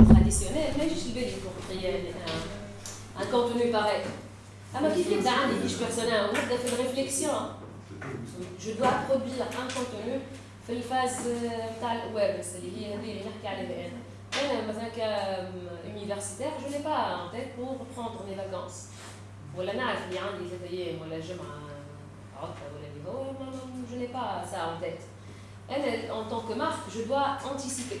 traditionnel mais je بالي pour créer un, un contenu pareil اما كيف يبدا عندي فيش بيرسونال ونبدا في الريفليكسيون جو دوا برودوير ان كونتوني في الفاز تاع الويبس اللي هي هذه اللي نحكي عليها انا انا مثلا كيونيفرسيتير جو ني با ان تيت بور بروندر مي فاكونس ولا نعرف اللي عندي ثلاث ايام ولا جمعه عطله ولا اللي هو جو ني با سا ان تيت انا en tant que marque je dois anticiper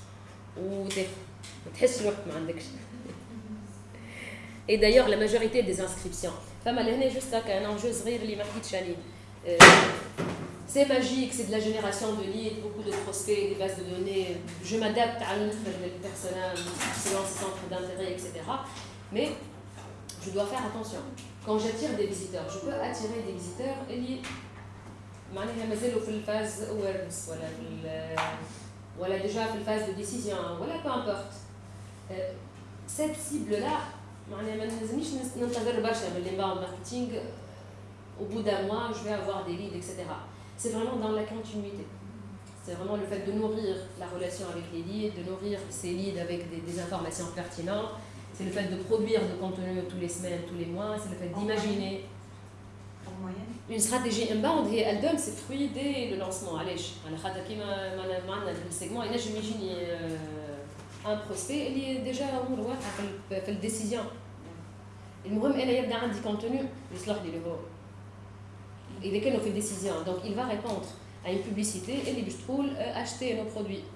وتحس روحك ما عندكش Et d'ailleurs, la majorité des inscriptions, juste un enjeu euh, c'est magique, c'est de la génération de leads, beaucoup de prospects, des bases de données. Je m'adapte à notre personnel selon ses centres d'intérêt, etc. Mais je dois faire attention. Quand j'attire des visiteurs, je peux attirer des visiteurs et معناها مازالوا في الفاز awareness ولا في ولا déjà في الفاز de décision voilà peu importe euh, cette cible là معناها ما نلزمنيش ننتظر برشا من الانباوند ماركتينغ au bout d'un mois je vais avoir des leads etc c'est vraiment dans la continuité c'est vraiment le fait de nourrir la relation avec les leads de nourrir ces leads avec des, des informations pertinentes c'est le fait de produire de contenu tous les semaines tous les mois c'est le fait d'imaginer une stratégie inbound هي elle donne ses fruits dès le lancement علاش على خاطر كيما معنا في السيجمون ينجم يجيني ان بروسبي اللي ديجا امور واضحه في الديسيزيون المهم انا يبدا عندي كونتوني يصلح لي هو اذا كانوا في ديسيزيون دونك il va répondre à une publicité اللي باش تقول acheter nos produits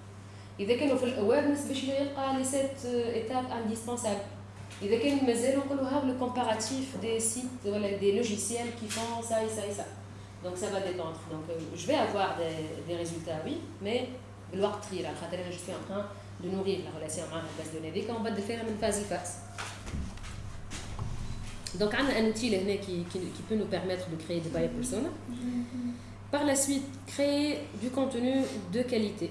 اذا كانوا في الاويرنس باش يلقى لي سيت ايتاب انديسبونسابل اذا كان مازال نقولوا هاو لو كومباراتيف دي سيت ولا دي لوجيسيال qui font ça et ça et ça donc ça va dépendre donc je vais avoir des, des résultats oui mais بالوقت طويل على خاطر انا je suis en train de nourrir la relation مع الباز دوني هذيك ومن بعد فيها من فاز لفاز Donc, on a un outil qui, qui, qui, peut nous permettre de créer des buyer personas. Par la suite, créer du contenu de qualité.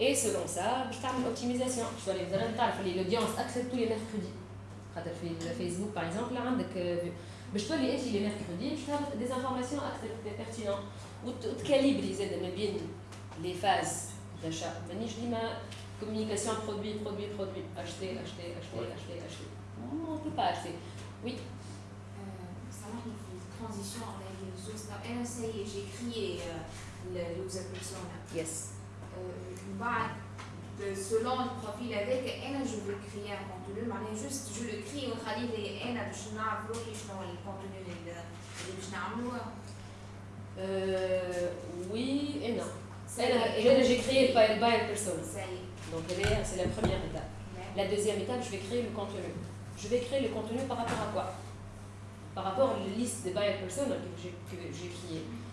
Et selon ça, je fais une optimisation. Je vais vous l'audience accepte tous les mercredis. Le Facebook, par exemple, là, je peux les les mercredis, je fais des informations pertinentes. Ou de calibrer les phases d'achat. Je dis ma communication produit, produit, produit. Acheter, acheter, acheter, acheter, acheter. Non, on ne peut pas acheter. Oui. Euh, Savoir une transition avec les réseaux. J'ai créé euh, le user persona. Yes بعد selon le profil avec انا je veux créer un contenu معناها juste je le crée ونخليه انا باش نعرف روحي شنو هو الكونتوني اللي باش نعملوه. oui et non. انا j'ai créé le buyer persona. Donc c'est la première étape. La deuxième étape, je vais créer le contenu. Je vais créer le contenu par rapport à quoi par rapport à la liste des buyer personas que j'ai créé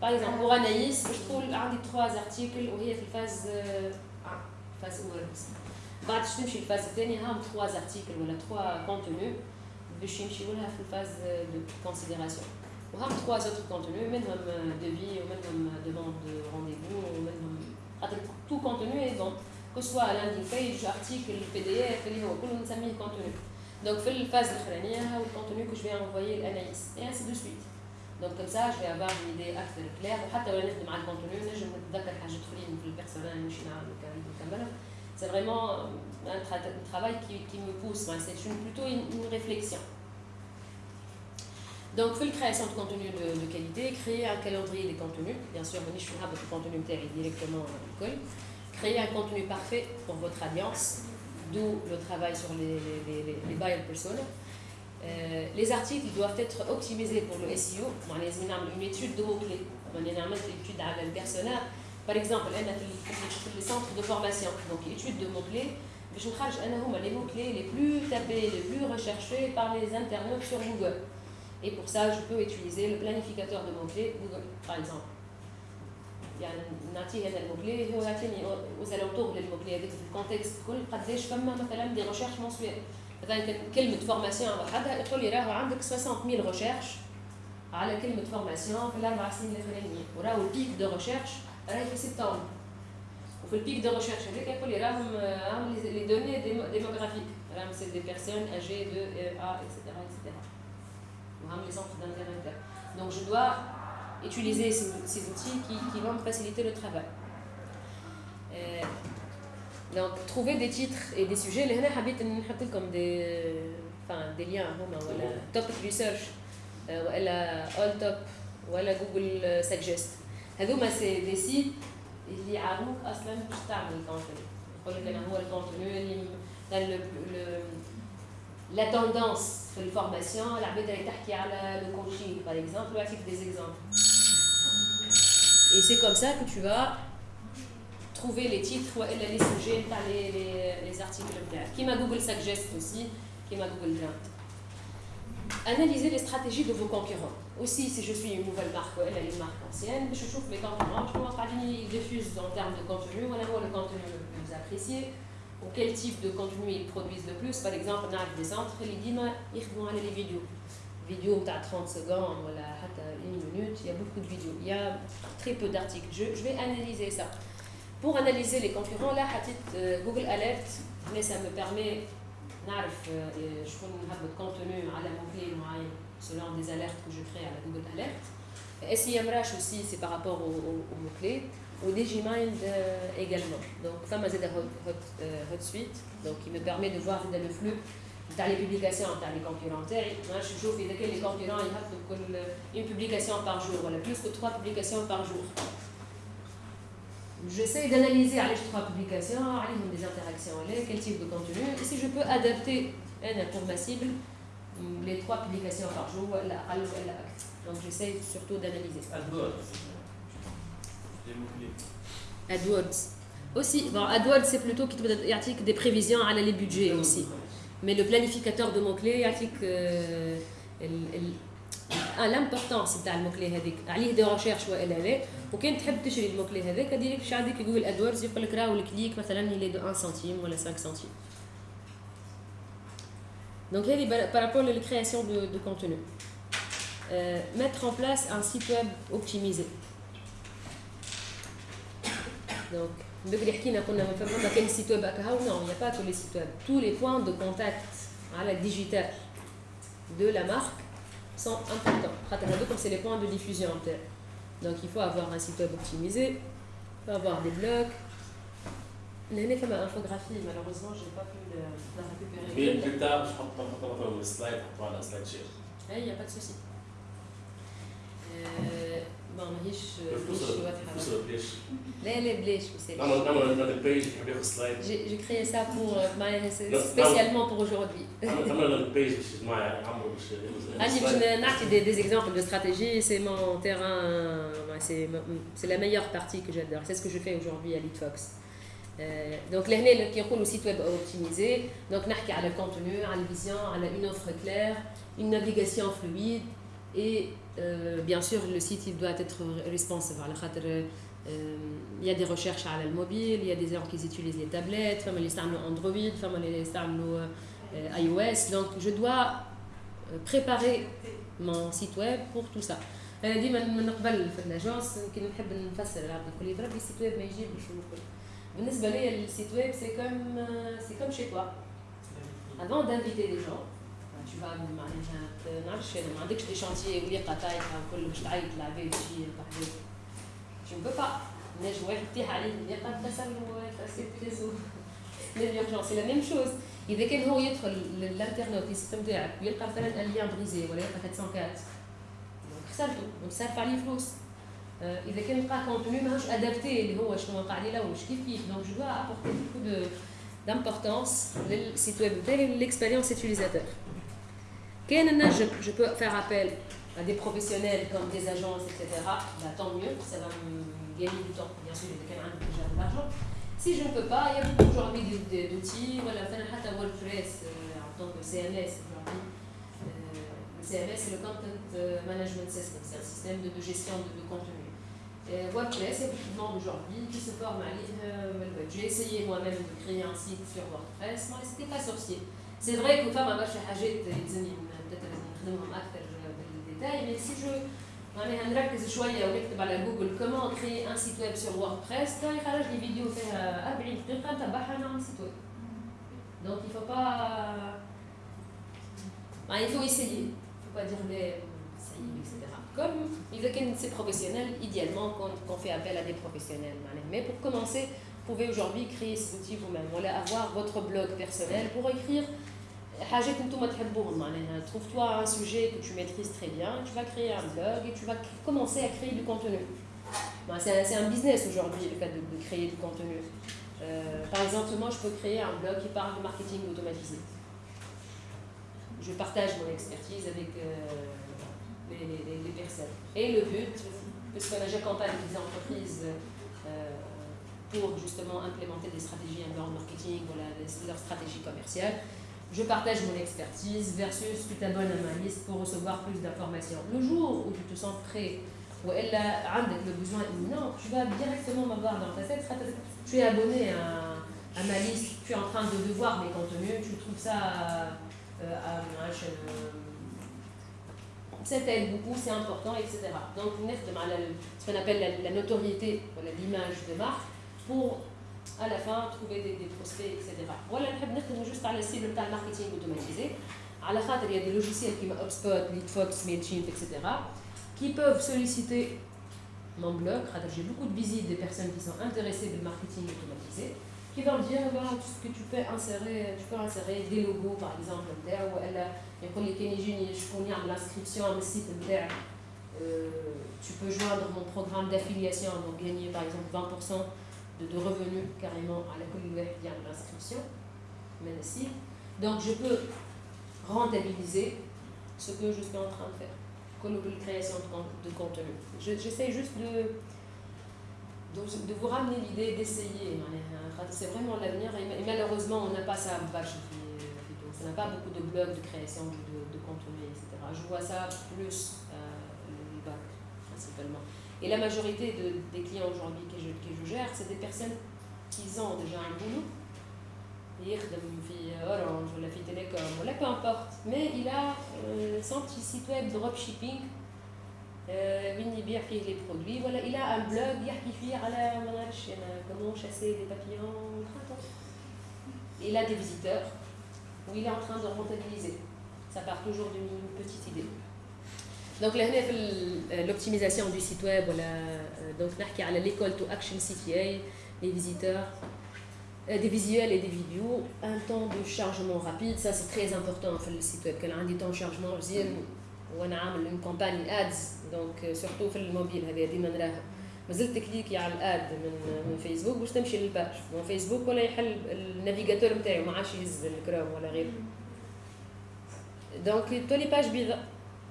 Par exemple, pour Anaïs, je trouve un des trois articles où il y a une phase 1, phase awareness. بعد باش نمشي الفاز الثانية هم trois articles ولا trois contenus باش يمشيو لها في الفاز de considération. وهم trois autres contenus منهم devis ومنهم demande de rendez-vous ومنهم خاطر tout contenu est bon que ce soit landing page, article, PDF اللي هو كله نسميه contenu. Donc في الفاز الأخرانية هو الcontenu que je vais envoyer لأنايس et ainsi de suite. Donc comme ça, je vais avoir une idée assez claire. حتى ولا نخدم على الكونتوني نجم نتذكر حاجات اخرين في البيرسونال ماشي نعمل نكملها. C'est vraiment un, tra un travail qui, qui me pousse, c'est plutôt une, une réflexion. Donc, pour la création de contenu de, de, qualité, créer un calendrier des contenus. Bien sûr, je suis le contenu directement à l'école. Créer un contenu parfait pour votre audience, d'où le travail sur les, les, les, les buyer personas. Euh, les articles doivent être optimisés pour le SEO. On a une étude de mots-clés. On a une étude à le persona. Par exemple, on a les centres de formation. Donc, étude de mots-clés. Je les mots-clés les plus tapés, les plus recherchés par les internautes sur Google. Et pour ça, je peux utiliser le planificateur de mots-clés Google, par exemple. Il y a un mot-clé aux alentours des mots-clés, avec le contexte, des recherches mensuelles. مثلا كلمه فورماسيون وحدها يقول لي راهو عندك 60000 ريشيرش على كلمه فورماسيون في الاربع سنين الاخرانيين وراهو البيك دو ريشيرش راهي في سبتمبر وفي البيك دو ريشيرش هذاك يقول لي راهم راهم لي دوني ديموغرافيك راهم سي دي بيرسون اجي دو ا اكسيتيرا اكسيتيرا وهم لي سونتر دانتيري Donc je dois utiliser ces, ces outils qui, qui vont me faciliter le travail. Euh, donc, trouver des titres et des sujets. Les حبيت نحط لكم des enfin des liens هما ولا topic research ولا all top ولا جوجل suggest هذوما سي دي سيت اللي يعاونوك اصلا باش تعمل الكونتوني يقول لك انا هو الكونتوني اللي لا توندونس في الفورماسيون العباد اللي تحكي على لو كوتشينغ باغ اكزومبل ويعطيك دي زيكزومبل Et c'est comme ça que tu vas trouver les titres ou les sujets les, les, les articles qui m'a Google Suggest aussi qui m'a Google Grant analyser les stratégies de vos concurrents. Aussi si je suis une nouvelle marque ou une marque ancienne je trouve mes concurrents. Je vois ils diffusent en termes de contenu voilà le contenu le plus apprécié ou quel type de contenu ils produisent le plus. Par exemple on a des centres qui disent ils vont aller les vidéos. Vidéo à 30 secondes voilà une minute il y a beaucoup de vidéos. Il y a très peu d'articles. Je vais analyser ça pour analyser les concurrents, là, Google Alert, mais ça me permet نعرف شكون هبط contenu على mot-clé معين selon des alertes que je crée à la Google Alert. SEMrush aussi, c'est par rapport aux, aux, mots-clés. Au DigiMind euh, également. Donc, ça m'a aidé hot, hot, euh, hot Suite, donc qui me permet de voir le flux dans les publications, dans les concurrents. Moi, je trouve que les concurrents, ils une publication par jour, voilà, plus que trois publications par jour. J'essaie d'analyser les trois publications, des interactions, quel type de contenu, et si je peux adapter pour ma cible les trois publications par jour, donc j'essaie surtout d'analyser. AdWords. AdWords. Aussi, bon, AdWords c'est plutôt qui te des prévisions à les budgets aussi. Mais le planificateur de mots-clés, euh, ah, l'importance تاع الموكلي هذيك عليه دي ريشيرش والا لا وكان تحب تشري الموكلي هذاك ديريكت باش عندك جوجل ادوردز يقول لك راهو الكليك مثلا il est de 1 centime ولا 5 centimes donc هذه par rapport à la création de, de contenu euh, mettre en place un site web optimisé donc بكري حكينا قلنا فما كان سيت ويب هكا non il n'y a pas que les sites web tous les points de contact على digital de la marque sont importants. Comme c'est les points de diffusion. Donc il faut avoir un site web optimisé, il faut avoir des blogs. L'année fait ma infographie, malheureusement, je n'ai pas pu la récupérer. Mais plus tard, je crois qu'on va slide pour prendre un slide share. Il n'y a pas de souci. Euh, bon, ماهيش ماهيش واضحة. لا لا بلاش نعمل البيج نحب ياخذ سلايد. J'ai créé ça pour spécialement pour aujourd'hui. نعمل البيج باش معايا عمرو باش عندي باش نعطي des, des exemples de stratégie, c'est mon terrain, c'est la meilleure partie que j'adore. C'est ce que je fais aujourd'hui à Litfox. Euh, donc لهنا كي site web optimisé donc نحكي على الكونتوني على الفيزيون على une offre claire une navigation fluide et euh, bien sûr, le site il doit être responsive. Euh, il y a des recherches à le mobile, il y a des gens qui utilisent les tablettes, les Android, les euh, iOS. Donc, je dois préparer mon site web pour tout ça. انا ديما من قبل في الاجونس يمكن نحب نفسر العبد يقول لي بربي السيت ويب ما يجيبش بالنسبه لي السيت ويب سي كوم سي كوم chez toi avant d'inviter des gens tu vas معناها ما نعرفش انا ما عندكش دي شانتيي وليقه طايحه وكل باش تعيط العباد تجي قحبات tu ne peux pas نجم واحد تطيح عليه الليقه تكسر له تاسيت ليرجونس سي لا ميم شوز اذا كان هو يدخل للانترنت السيستم تاعك ويلقى مثلا ان ليان بريزي ولا يلقى 404 خسرته وصرف عليه فلوس اذا كان لقى كونتوني ماهوش ادابتي اللي هو شنو وقع لي لو كيف كيف دونك جو دوا ابورتي بوكو دو d'importance للسيت ويب نتاعي l'expérience utilisateur Je, je peux faire appel à des professionnels comme des agences, etc. Bah, tant mieux, ça va me gagner du temps. Bien sûr, j'ai quand même déjà de l'argent. Si je ne peux pas, il y a beaucoup aujourd'hui d'outils. Voilà, Fanahata WordPress euh, en tant que CMS aujourd'hui. Euh, le CMS, c'est le Content euh, Management System, c'est un système de, gestion de, contenu. WordPress, effectivement, aujourd'hui, qui se forme à l'île J'ai essayé moi-même de créer un site sur WordPress, mais c'était pas sorcier. C'est vrai que femme a pas fait نخدمهم أكثر بالديتاي mais si je معناها نركز شويه ونكتب على جوجل كومون كري ان سيت ويب سور ووردبريس تلاقي خرج لي فيديو فيها 40 دقيقه نتبعها نعمل سيت ويب دونك il faut pas il faut essayer il faut pas dire mais ça y est etc comme il veut c'est professionnel, idéalement qu'on fait appel à des professionnels. Mais pour commencer, vous pouvez aujourd'hui créer cet outil vous-même. Voilà, avoir votre blog personnel pour écrire Trouve-toi un sujet que tu maîtrises très bien, tu vas créer un blog et tu vas commencer à créer du contenu. C'est un, business aujourd'hui, le fait de, créer du contenu. Euh, par exemple, moi, je peux créer un blog qui parle de marketing automatisé. Je partage mon expertise avec... Euh, les, personnes. Et le but, puisque j'accompagne des entreprises euh, pour justement implémenter des stratégies inbound marketing, voilà, leur stratégie commerciale, je partage mon expertise versus tu t'abonnes à ma liste pour recevoir plus d'informations. Le jour où tu te sens prêt, ou elle a le besoin imminent, tu vas directement m'avoir dans ta tête. Tu es abonné à, ma liste, tu es en train de, voir mes contenus, tu trouves ça euh, à, à, ça t'aide beaucoup, c'est important, etc. Donc, ce qu'on appelle la, notoriété, l'image de marque, pour à la fin trouver des, prospects, etc. Voilà, je juste à la cible de marketing automatisé. À la fin, il y a des logiciels comme HubSpot, Leadfox, MailChimp, etc., qui peuvent solliciter mon blog. J'ai beaucoup de visites des personnes qui sont intéressées par le marketing automatisé qui vont dire voilà, tout ce que tu peux insérer, tu peux insérer des logos par exemple, ou elle يقول لي كان يجيني شكون يعمل l'inscription على السيت نتاعك tu peux joindre mon programme d'affiliation donc gagner par exemple 20% de, revenus carrément à la communauté via l'inscription, mais ici. Donc je peux rentabiliser ce que je suis en train de faire, comme la création de contenu. J'essaie juste de, de, vous ramener l'idée d'essayer. C'est vraiment l'avenir et malheureusement on n'a pas ça on n'a pas beaucoup de blogs de création de, contenu, etc. Je vois ça plus euh, le bac principalement. Et la majorité de, des clients aujourd'hui que je, que je gère, c'est des personnes qui ont déjà un boulot. يخدم في اورانج ولا في تيليكوم ولا peu importe mais il a euh, son petit site web dropshipping وين يبيع فيه لي برودوي ولا الى ان بلوغ يحكي فيه على ما نعرفش انا كومون شاسي لي بابيون il a des visiteurs où il est en train de rentabiliser ça part toujours d'une petite idée donc là هنا في l'optimisation du site web ولا donc نحكي على l'école to action CTA les visiteurs des visuels et des vidéos un temps de chargement rapide ça c'est très important في السيت ويب كان عندي temps de chargement مزيان وانا عامل اون كومباني ادز دونك سورتو في الموبيل هذه ديما نراها مازلت كليكي على الاد من من فيسبوك باش تمشي للباج من فيسبوك ولا يحل النافيغاتور نتاعي ما عادش يهز الكروم ولا غيره دونك تولي باج بيضاء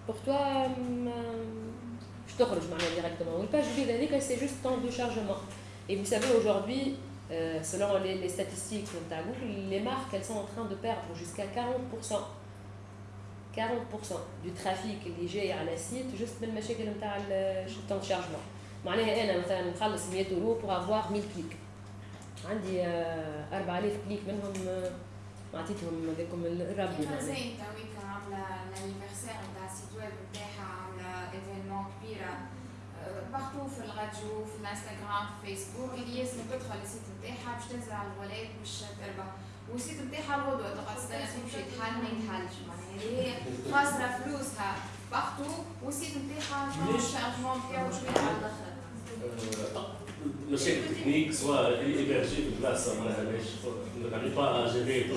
بور توا باش تخرج معناها ديريكتومون والباج بيضاء هذيك سي جوست طون دو شارجمون Et vous savez, aujourd'hui, euh, selon les, les statistiques de Google, les marques, elles sont en train de perdre jusqu'à 40% 40% du trafic اللي جاي على سيت جست من المشاكل نتاع التون شارجمون معناها انا مثلا نخلص 100 اورو بور افوار 1000 كليك عندي 4000 كليك منهم معطيتهم هذاكم الربي كيما زي تويك عامله الانيفرسير نتاع السيت ويب نتاعها عامله ايفينمون كبيره بارتو في الراديو في الانستغرام في فيسبوك اللي ياسر تدخل السيت نتاعها باش تنزل على الولاد باش تربح والسيت نتاعها الغدوه تقعد تستنى تمشي تحل ما يتحلش معناها هي خاسره فلوسها بختو والسيت نتاعها الشارجمون نتاعو شوية على الآخر مشاكل تكنيك سواء ايبرجي في البلاصه معناها ماهيش با جيري تو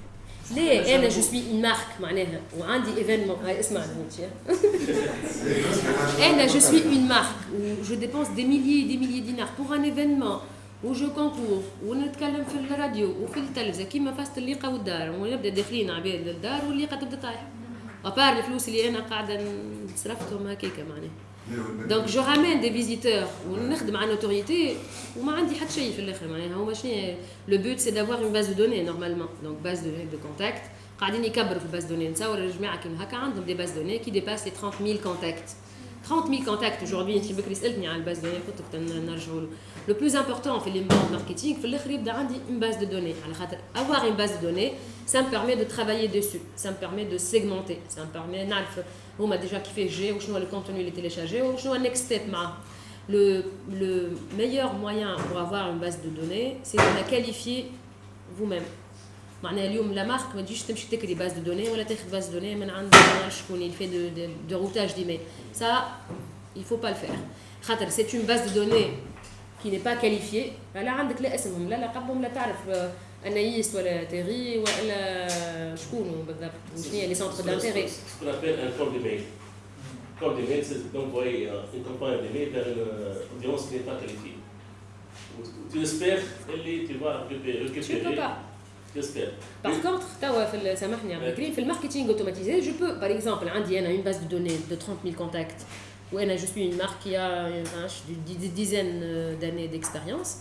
ليه انا جو سوي اون مارك معناها وعندي ايفينمون هاي اسمعني انا جو سوي اون مارك جو ديبونس دي ميليي دي ميليي دينار بور ان ايفينمون وجو كونكور ونتكلم في الراديو وفي التلفزه كيما فاست الليقه والدار ونبدا داخلين عباد للدار والليقه تبدا طايحه ابار الفلوس اللي انا قاعده صرفتهم هكاك معناها دونك جو رامين دي فيزيتور ونخدم على نوتوريتي وما عندي حتى شيء في الاخر معناها هو شنو لو بوت سي دافوار اون باز دو دوني نورمالمون دونك باز دو دو كونتاكت قاعدين يكبروا في الباز دوني نتصور الجماعه كيما هكا عندهم دي باز دوني كي ديباس لي 30000 كونتاكت 30000 contacts aujourd'hui انت بكري سالتني على الباز دوني قلت لك نرجعوا له لو بلوز امبورطون في الانباوند ماركتينغ في الاخر يبدا عندي اون باز دو دوني على خاطر avoir une base de données ça me permet de travailler dessus ça me permet de segmenter ça me permet نعرف هما ديجا كيفاش جا وشنو هو الكونتوني اللي تيليشارجي وشنو هو النكست ستيب معاه le, le meilleur moyen pour avoir une base de données, c'est de la qualifier vous-même. معناها اليوم لا مارك ما تجيش تمشي تكري باز دو دوني ولا تاخذ باز دو دوني من عند شكون اللي في دو, دو روتاج ديميل سا il faut pas le faire خاطر c'est une base de données qui n'est pas qualifiée لا عندك لا اسمهم لا لقبهم لا تعرف انايس ولا تيغي ولا شكون بالضبط شنو هي لي سونتر دانتيغي ce qu'on appelle un corps d'email corps d'email c'est d'envoyer une campagne d'email vers une audience qui n'est pas qualifiée tu espères اللي tu vas récupérer tu peux pas J'espère. Par contre, سامحني عبد الكريم في الماركتينغ اوتوماتيزي جو بو باغ اكزومبل عندي انا اون باز دو دوني دو 30000 كونتاكت وانا جو سوي اون مارك كي دي ديزين داني ديكسبيريونس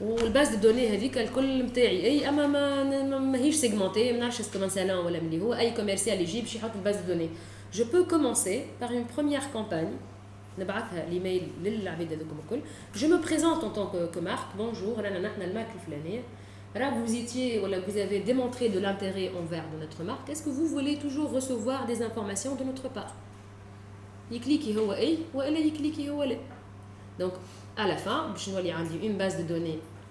والباز دو دوني هذيك الكل نتاعي اي اما ما ماهيش سيغمونتي ما نعرفش اسكو من سالون ولا ملي هو اي كوميرسيال يجي باش يحط الباز دو دوني جو بو كومونسي بار اون بروميير كامباني نبعثها ليميل للعباد هذوكم الكل جو مو بريزونت اون طون كو مارك بونجور رانا نحن المارك الفلانيه vous étiez, voilà, vous avez démontré de l'intérêt envers de notre marque, est-ce que vous voulez toujours recevoir des informations de notre part يكليكي هو اي والا يكليكي هو لا دونك على فان باش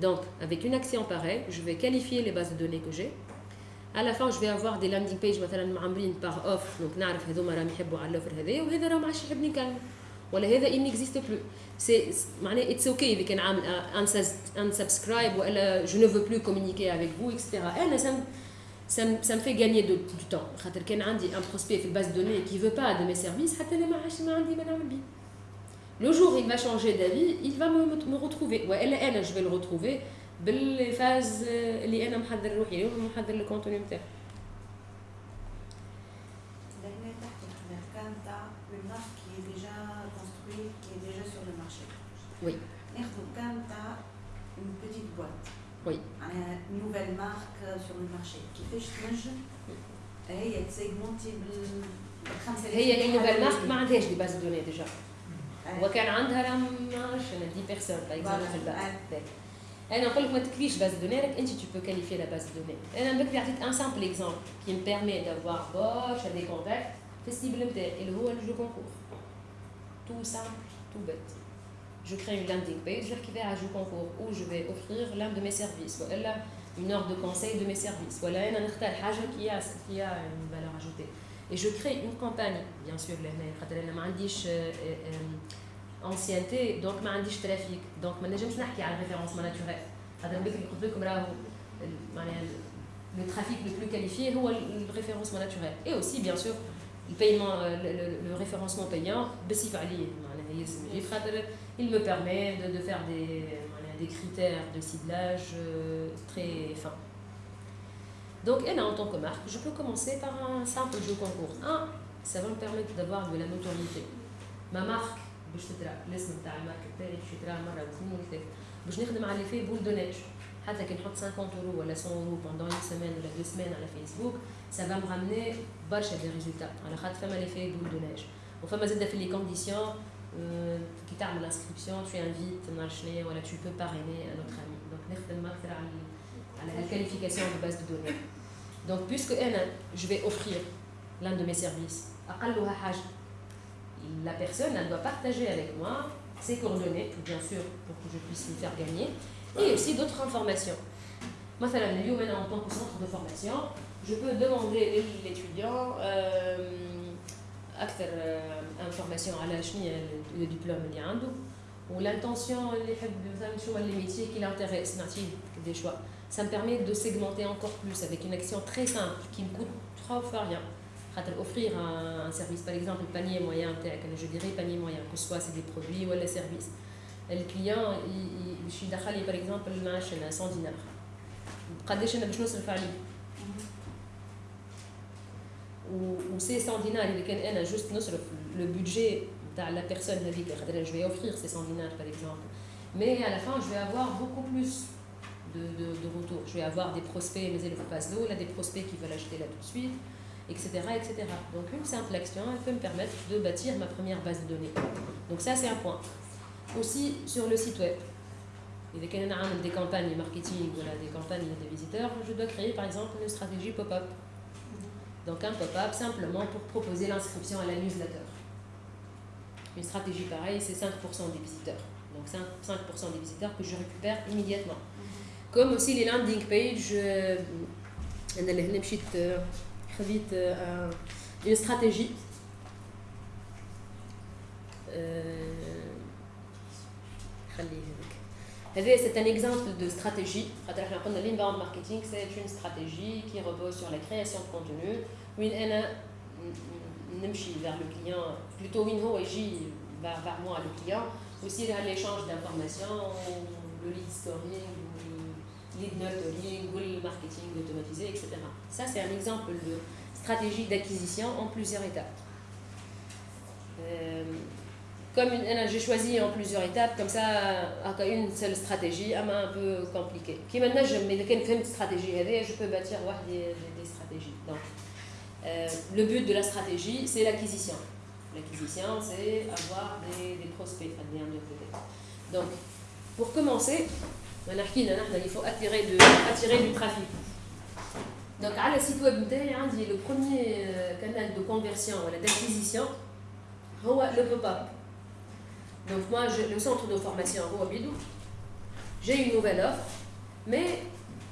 donc avec une action pareille je vais qualifier les bases de données que j'ai à la fin je vais avoir des landing pages مثلا معمرين par offre donc نعرف هذوما راهم يحبوا على الاوفر هذايا وهذا راه ما عادش يحب نكلم ولا هذا il n'existe plus c'est معناها it's okay اذا كان عامل unsubscribe والا je ne veux plus communiquer avec vous etc انا ça ça me, ça me fait gagner de, du temps خاطر كان عندي un prospect في الباز دوني qui veut pas de mes services حتى انا ما عادش ما عندي ما نعمل بيه le jour il va changer d'avis il va me, me retrouver والا انا je vais le retrouver بالفاز اللي انا محضر روحي محضر الكونتوني نتاعي Oui. une petite boîte. Oui. Une nouvelle marque sur le marché. Qui fait je هي تسيجمنتي بال هي النوفيل مارك ما عندهاش دي باز دوني ديجا وكان عندها راه ما نعرفش انا دي بيرسون باغ اكزومبل في الباز انا نقول لك ما تكفيش باز دوني راك انت tu peux qualifier la base de données انا بكري عطيت ان سامبل اكزومبل qui me permet d'avoir boche des contacts في السيبل نتاعي اللي هو الجو كونكور tout simple tout bête je crée une landing page qui va à Jeu Concours où je vais offrir l'un de mes services voilà une heure de conseil de mes services voilà un نختار حاجه qui a qui a une valeur ajoutée et je crée une campagne bien sûr لهنا خاطر انا ما عنديش ancienneté donc ما عنديش ترافيك دونك ما نجمش نحكي على الريفيرونسمون ناتوريل هذا بكري قلت لكم راهو معناها le trafic le plus qualifié هو le référencement naturel et aussi bien sûr le paiement le, le, le référencement payant بصفه عليه معناها il me permet de, de faire des, des critères de ciblage euh, très fins. Donc, elle, en tant que marque, je peux commencer par un simple jeu concours. Un, ça va me permettre d'avoir de la notoriété. Ma marque, باش تترى الاسم تاع الماركه تاعي باش يترى مره واثنين وثلاثه باش نخدم على في بول دو نيج حتى كي نحط 50 euro ولا 100 euro pendant une semaine ولا deux semaines على فيسبوك ça va me ramener برشا دي ريزولتا على خاطر فما لي في بول دو نيج وفما زاده في لي كونديسيون كي تعمل انسكريبسيون tu invites ما نعرف شنو ولا tu peux parrainer un autre ami donc نخدم اكثر على à la qualification de base de données. Donc, puisque je vais offrir l'un de mes services, la personne doit partager avec moi ses coordonnées, bien sûr, pour que je puisse lui faire gagner, et aussi d'autres informations. Moi, ça l'a vu, en tant que centre de formation, je peux demander à l'étudiant euh, euh, information à la euh, le diplôme ou l'intention, les métiers qui l'intéressent, des choix Ça me permet de segmenter encore plus avec une action très simple qui me coûte trois fois rien offrir un, service, par exemple, panier moyen, je dirais panier moyen, que ce soit c'est des produits ou des services. Le client, je suis d'accord, par exemple, le 100 dinars. قداش انا باش نصرف عليه و سي 100 دينار اذا كان انا جوست نصرف لو بودجي تاع لا بيرسون هذيك خاطر je vais offrir ces 100 dinars par exemple mais à la fin je vais avoir beaucoup plus de, de, retour je vais avoir des prospects mais il faut pas là des prospects qui veulent acheter là tout de suite etc., etc. Donc une simple action, elle peut me permettre de bâtir ma première base de données. Donc ça, c'est un point. Aussi, sur le site web, il y a des campagnes marketing, voilà, des campagnes de visiteurs, je dois créer par exemple une stratégie pop-up. Donc un pop-up simplement pour proposer l'inscription à la newsletter. Une stratégie pareille, c'est 5% des visiteurs. Donc 5%, des visiteurs que je récupère immédiatement. Comme aussi les landing pages, euh, vite euh, une stratégie. Euh, c'est un exemple de stratégie. L'inbound marketing, c'est une stratégie qui repose sur la création de contenu. vers le client, plutôt vers, vers moi, le client, aussi l'échange d'informations, le lead scoring, lead nurturing, le marketing automatisé, etc. Ça, c'est un exemple de stratégie d'acquisition en plusieurs étapes. Euh, comme j'ai choisi en plusieurs étapes, comme ça, une seule stratégie, un peu compliqué. Qui maintenant, je mais une stratégie, je peux bâtir des, des stratégies. Donc, euh, le but de la stratégie, c'est l'acquisition. L'acquisition, c'est avoir des, des prospects, Donc, pour commencer, il faut attirer, du trafic. Donc, à le site web, le premier euh, canal de conversion, d'acquisition, le pop-up. Donc, moi, le centre de formation, j'ai une nouvelle offre, mais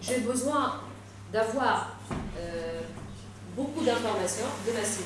j'ai besoin d'avoir euh, beaucoup d'informations de ma site.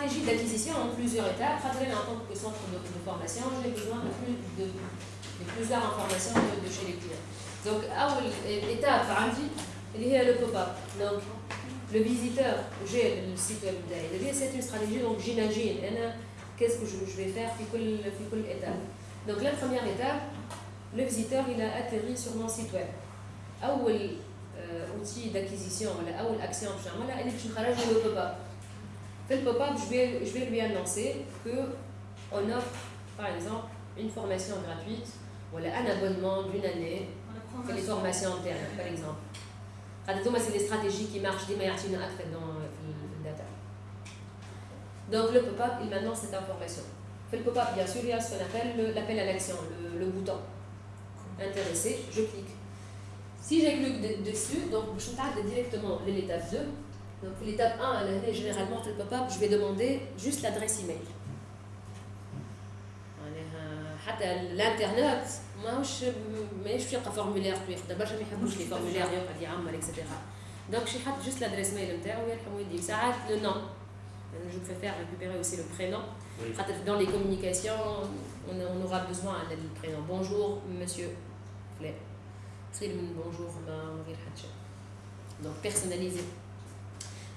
stratégie d'acquisition en plusieurs étapes. En tant que centre de, de formation, j'ai besoin de, plus, de, de, plusieurs informations de, chez les clients. Donc, l'étape, il y a le pop-up. Donc, le visiteur, j'ai le site web C'est une stratégie, donc j'imagine, qu'est-ce que je, je, vais faire, puis quelle étape. Donc, la première étape, le visiteur, il a atterri sur mon site web. Euh, outil d'acquisition, ou action, elle est le pop-up. في le pop-up, je vais, je vais lui annoncer que on offre, par exemple, une formation gratuite voilà, un abonnement d'une année c'est les formations internes, par exemple. C'est des stratégies qui marchent des meilleures dans le data. Donc le pop-up, il m'annonce cette information. Fait le pop-up, bien sûr, il y a ce qu'on appelle l'appel à l'action, le, bouton. Intéressé, je clique. Si j'ai cliqué dessus, donc je parle directement l'étape 2, Donc l'étape 1, elle est généralement في البوب اب je vais demander juste l'adresse email. معناها حتى الانترنت ماهوش ماهيش يلقى فورمولير ياخذ برشا ما يحبوش لي فورمولير يقعد يعمر اكسيتيرا دونك شي حط جوست l'adresse mail نتاعو يرحم والديك ساعات le nom je préfère récupérer aussi le prénom Oui. dans les communications on, on aura besoin du prénom bonjour monsieur فلان خير من bonjour ما من غير حتى شيء donc personnalisé